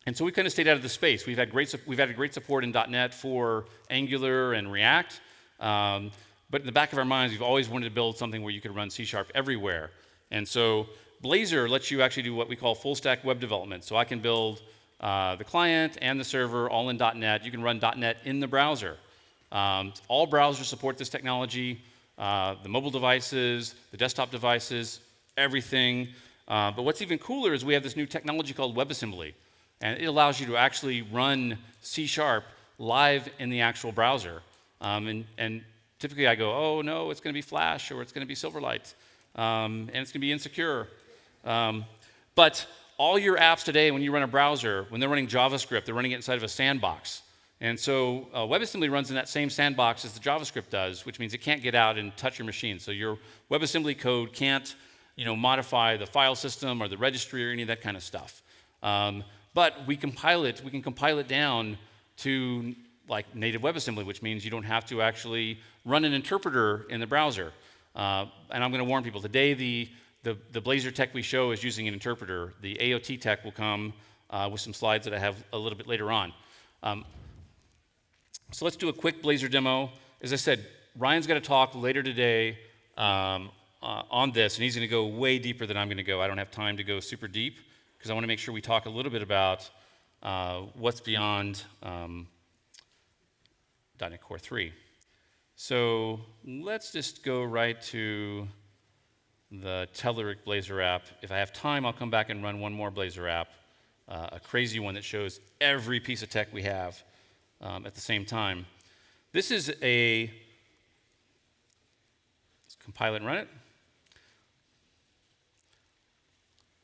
and so we kind of stayed out of the space. We've had great, we've had great support in .NET for Angular and React. Um, but in the back of our minds, we've always wanted to build something where you could run C Sharp everywhere. And so Blazor lets you actually do what we call full stack web development. So I can build uh, the client and the server all in .NET. You can run .NET in the browser. Um, all browsers support this technology. Uh, the mobile devices, the desktop devices, everything. Uh, but what's even cooler is we have this new technology called WebAssembly. And it allows you to actually run C Sharp live in the actual browser. Um, and, and typically I go, oh no, it's going to be Flash or it's going to be Silverlight um, and it's going to be insecure. Um, but all your apps today, when you run a browser, when they're running JavaScript, they're running it inside of a sandbox. And so uh, WebAssembly runs in that same sandbox as the JavaScript does, which means it can't get out and touch your machine. So your WebAssembly code can't you know, modify the file system or the registry or any of that kind of stuff. Um, but we compile it, we can compile it down to like native WebAssembly, which means you don't have to actually run an interpreter in the browser. Uh, and I'm going to warn people, today the, the, the, Blazor tech we show is using an interpreter. The AOT tech will come uh, with some slides that I have a little bit later on. Um, so let's do a quick Blazor demo. As I said, Ryan's going to talk later today um, uh, on this, and he's going to go way deeper than I'm going to go. I don't have time to go super deep because I want to make sure we talk a little bit about uh, what's beyond um, .NET Core 3. So let's just go right to the Telerik Blazor app. If I have time, I'll come back and run one more Blazor app, uh, a crazy one that shows every piece of tech we have um, at the same time. This is a, let's compile it and run it.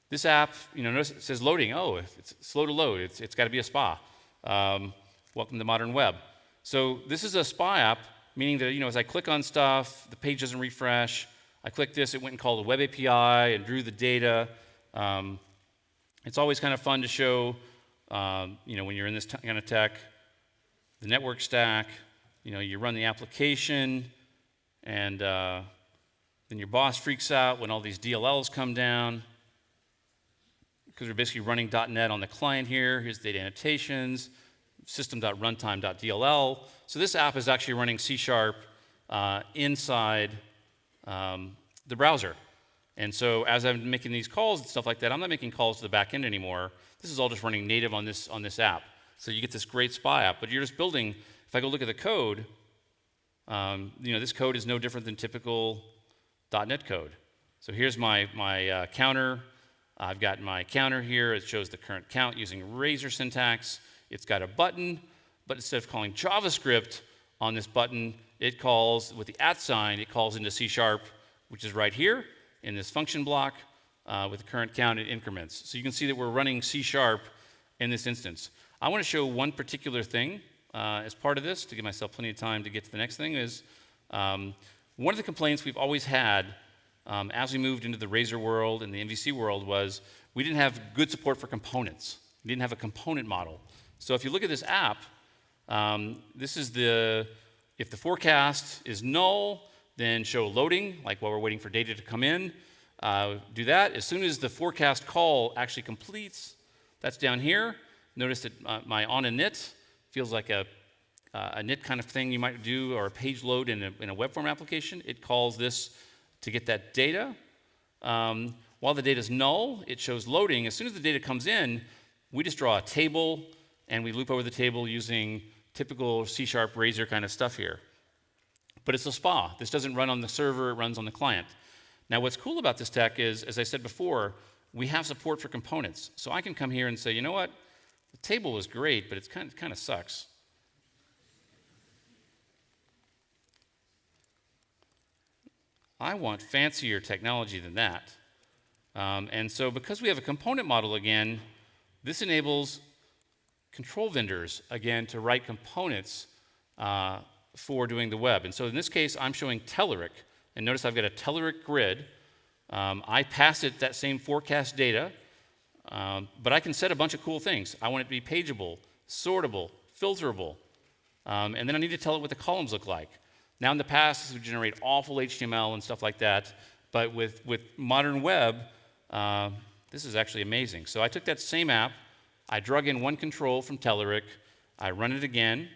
This app, you know, notice it says loading. Oh, it's slow to load. It's, it's got to be a SPA. Um, welcome to modern web. So this is a SPA app, meaning that, you know, as I click on stuff, the page doesn't refresh. I click this, it went and called a web API and drew the data. Um, it's always kind of fun to show, um, you know, when you're in this kind of tech, the network stack, you know, you run the application, and uh, then your boss freaks out when all these DLLs come down because we're basically running .NET on the client here. Here's the data annotations, system.runtime.dll. So this app is actually running C Sharp uh, inside um, the browser. And so as I'm making these calls and stuff like that, I'm not making calls to the back end anymore. This is all just running native on this, on this app. So you get this great spy app, but you're just building, if I go look at the code, um, you know, this code is no different than typical .NET code. So here's my, my uh, counter I've got my counter here. It shows the current count using Razor syntax. It's got a button, but instead of calling JavaScript on this button, it calls, with the at sign, it calls into C Sharp, which is right here in this function block uh, with the current count in increments. So you can see that we're running C Sharp in this instance. I want to show one particular thing uh, as part of this to give myself plenty of time to get to the next thing is um, one of the complaints we've always had um, as we moved into the Razor world and the MVC world was we didn't have good support for components. We didn't have a component model. So if you look at this app, um, this is the, if the forecast is null, then show loading, like while we're waiting for data to come in. Uh, do that. As soon as the forecast call actually completes, that's down here. Notice that my on init feels like a, uh, a init kind of thing you might do or a page load in a, in a web form application. It calls this to get that data. Um, while the data is null, it shows loading. As soon as the data comes in, we just draw a table and we loop over the table using typical C-sharp Razor kind of stuff here. But it's a SPA. This doesn't run on the server, it runs on the client. Now what's cool about this tech is, as I said before, we have support for components. So I can come here and say, you know what, the table is great, but it's kind of, kind of sucks. I want fancier technology than that. Um, and so because we have a component model again, this enables control vendors, again, to write components uh, for doing the web. And so in this case, I'm showing Telerik. And notice I've got a Telerik grid. Um, I pass it that same forecast data, um, but I can set a bunch of cool things. I want it to be pageable, sortable, filterable. Um, and then I need to tell it what the columns look like. Now, in the past, this would generate awful HTML and stuff like that, but with, with modern web, uh, this is actually amazing. So I took that same app, I drug in one control from Telerik, I run it again.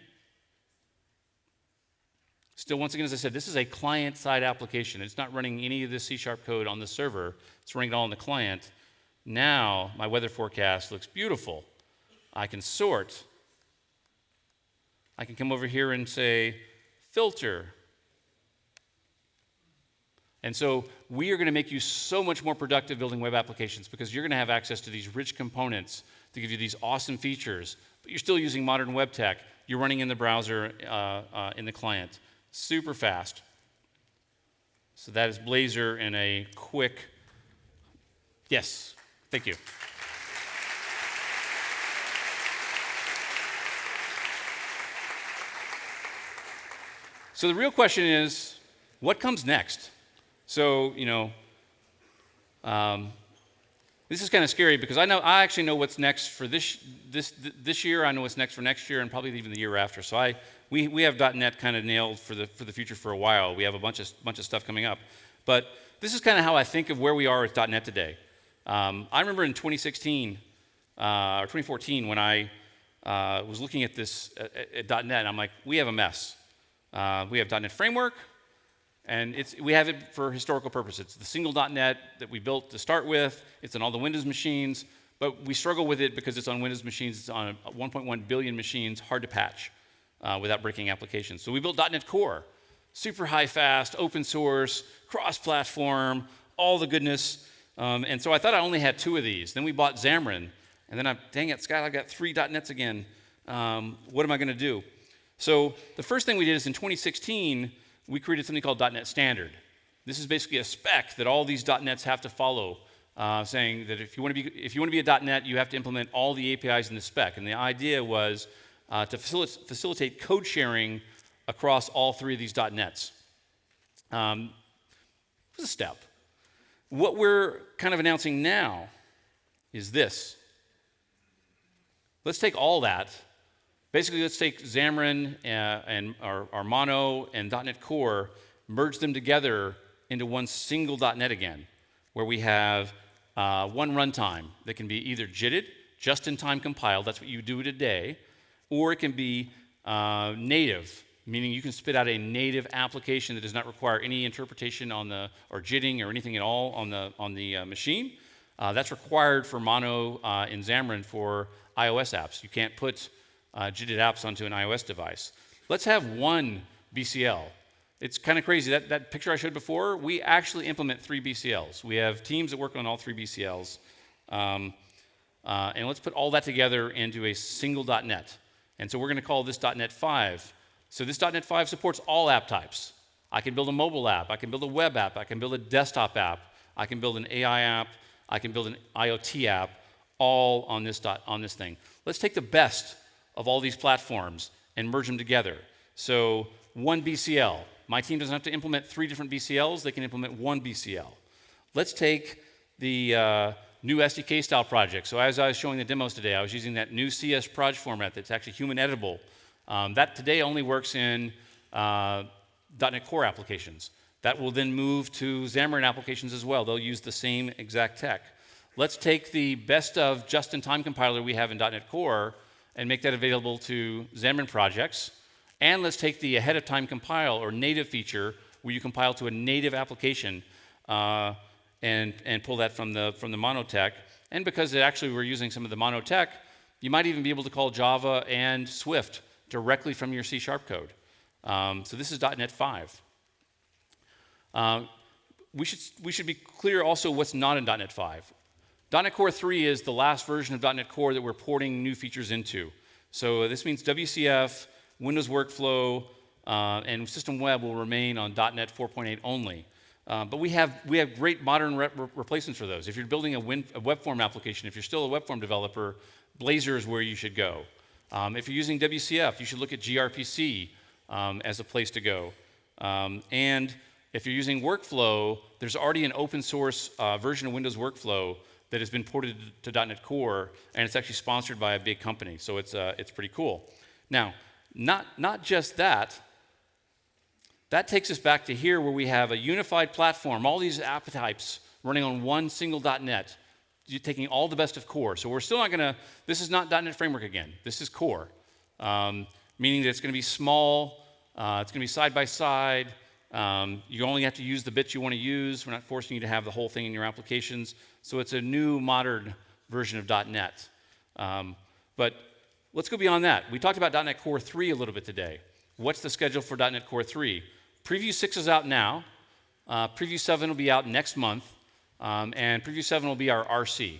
Still, once again, as I said, this is a client-side application. It's not running any of this C-sharp code on the server. It's running it all on the client. Now, my weather forecast looks beautiful. I can sort. I can come over here and say, filter. And so we are going to make you so much more productive building web applications because you're going to have access to these rich components to give you these awesome features, but you're still using modern web tech. you're running in the browser uh, uh, in the client. Super fast. So that is Blazor in a quick, yes, thank you. So the real question is, what comes next? So, you know, um, this is kind of scary because I know I actually know what's next for this this this year. I know what's next for next year and probably even the year after. So I we we have .NET kind of nailed for the for the future for a while. We have a bunch of bunch of stuff coming up, but this is kind of how I think of where we are with .NET today. Um, I remember in 2016 uh, or 2014 when I uh, was looking at this at, at .NET, I'm like, we have a mess. Uh, we have .NET Framework, and we have it for historical purposes. It's the single .NET that we built to start with. It's on all the Windows machines, but we struggle with it because it's on Windows machines. It's on 1.1 billion machines, hard to patch uh, without breaking applications. So we built .NET Core, super high fast, open source, cross-platform, all the goodness. Um, and so I thought I only had two of these. Then we bought Xamarin, and then I'm, dang it, Scott, I've got three .NETs again. Um, what am I going to do? So the first thing we did is in 2016 we created something called .NET Standard. This is basically a spec that all these .NETs have to follow, uh, saying that if you, want to be, if you want to be a .NET, you have to implement all the APIs in the spec. And the idea was uh, to facil facilitate code sharing across all three of these .NETs. Um, it was a step. What we're kind of announcing now is this. Let's take all that Basically, let's take Xamarin uh, and our, our, Mono and .NET Core, merge them together into one single .NET again, where we have uh, one runtime that can be either JITted, just-in-time compiled, that's what you do today, or it can be uh, native, meaning you can spit out a native application that does not require any interpretation on the, or JITting or anything at all on the, on the uh, machine. Uh, that's required for Mono uh, in Xamarin for iOS apps. You can't put uh, JITted apps onto an iOS device. Let's have one BCL. It's kind of crazy. That, that picture I showed before, we actually implement three BCLs. We have teams that work on all three BCLs. Um, uh, and let's put all that together into a single .NET. And so we're going to call this .NET 5. So this .NET 5 supports all app types. I can build a mobile app. I can build a web app. I can build a desktop app. I can build an AI app. I can build an IoT app, all on this, dot, on this thing. Let's take the best of all these platforms and merge them together. So one BCL. My team doesn't have to implement three different BCLs. They can implement one BCL. Let's take the uh, new SDK style project. So as I was showing the demos today, I was using that new CS project format that's actually human editable. Um, that today only works in uh, .NET Core applications. That will then move to Xamarin applications as well. They'll use the same exact tech. Let's take the best of just-in-time compiler we have in .NET Core and make that available to Xamarin projects. And let's take the ahead of time compile or native feature where you compile to a native application uh, and, and pull that from the, from the monotech. And because actually we're using some of the monotech, you might even be able to call Java and Swift directly from your C Sharp code. Um, so this is .NET 5. Um, we, should, we should be clear also what's not in .NET 5. .NET Core 3 is the last version of .NET Core that we're porting new features into. So this means WCF, Windows Workflow, uh, and System Web will remain on .NET 4.8 only. Uh, but we have, we have great modern re replacements for those. If you're building a, win, a, web form application, if you're still a web form developer, Blazor is where you should go. Um, if you're using WCF, you should look at gRPC um, as a place to go. Um, and if you're using Workflow, there's already an open source uh, version of Windows Workflow that has been ported to .NET Core, and it's actually sponsored by a big company, so it's, uh, it's pretty cool. Now, not, not just that, that takes us back to here where we have a unified platform, all these app types running on one single .NET, taking all the best of Core. So we're still not going to, this is not .NET Framework again. This is Core, um, meaning that it's going to be small, uh, it's going to be side by side, um, you only have to use the bits you want to use. We're not forcing you to have the whole thing in your applications. So it's a new modern version of .NET. Um, but let's go beyond that. We talked about .NET Core 3 a little bit today. What's the schedule for .NET Core 3? Preview 6 is out now. Uh, Preview 7 will be out next month. Um, and Preview 7 will be our RC.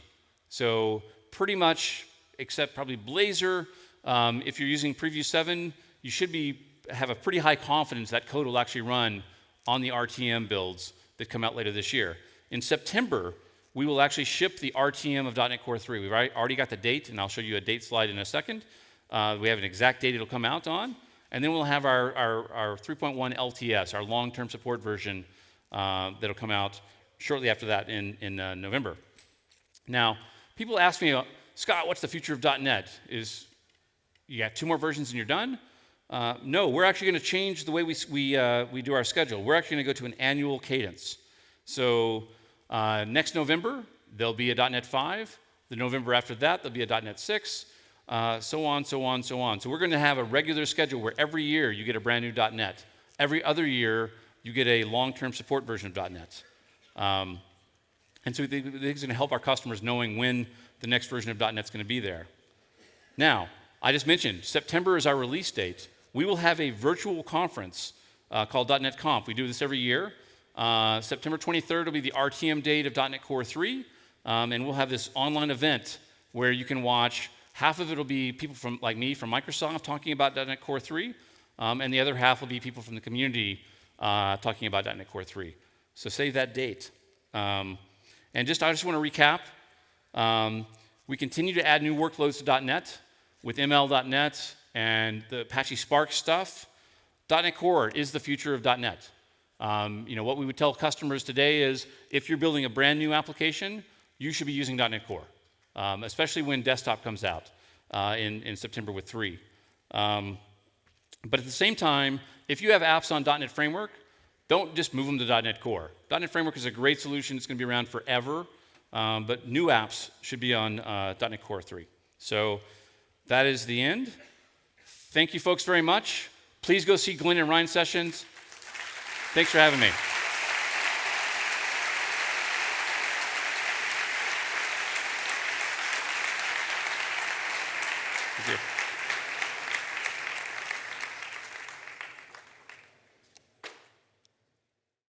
So pretty much, except probably Blazor, um, if you're using Preview 7, you should be, have a pretty high confidence that code will actually run on the RTM builds that come out later this year. In September, we will actually ship the RTM of .NET Core 3. We've already got the date, and I'll show you a date slide in a second. Uh, we have an exact date it'll come out on. And then we'll have our, our, our 3.1 LTS, our long-term support version, uh, that'll come out shortly after that in, in uh, November. Now, people ask me, Scott, what's the future of .NET? Is you got two more versions and you're done? Uh, no, we're actually going to change the way we, we, uh, we do our schedule. We're actually going to go to an annual cadence. So uh, next November, there'll be a .NET 5. The November after that, there'll be a .NET 6. Uh, so on, so on, so on. So we're going to have a regular schedule where every year you get a brand new .NET. Every other year, you get a long-term support version of .NET. Um, and so I think it's going to help our customers knowing when the next version of .NET is going to be there. Now, I just mentioned September is our release date. We will have a virtual conference uh, called .NET Conf. We do this every year. Uh, September 23rd will be the RTM date of .NET Core 3, um, and we'll have this online event where you can watch Half of it will be people from, like me from Microsoft talking about .NET Core 3, um, and the other half will be people from the community uh, talking about .NET Core 3. So save that date. Um, and just I just want to recap. Um, we continue to add new workloads to .NET with ML.NET and the Apache Spark stuff. .NET Core is the future of .NET. Um, you know, what we would tell customers today is if you're building a brand new application, you should be using .NET Core um, especially when desktop comes out uh, in, in September with 3. Um, but at the same time, if you have apps on .NET Framework, don't just move them to .NET Core. .NET Framework is a great solution. It's going to be around forever. Um, but new apps should be on uh, .NET Core 3. So that is the end. Thank you folks very much. Please go see Glenn and Ryan sessions. Thanks for having me.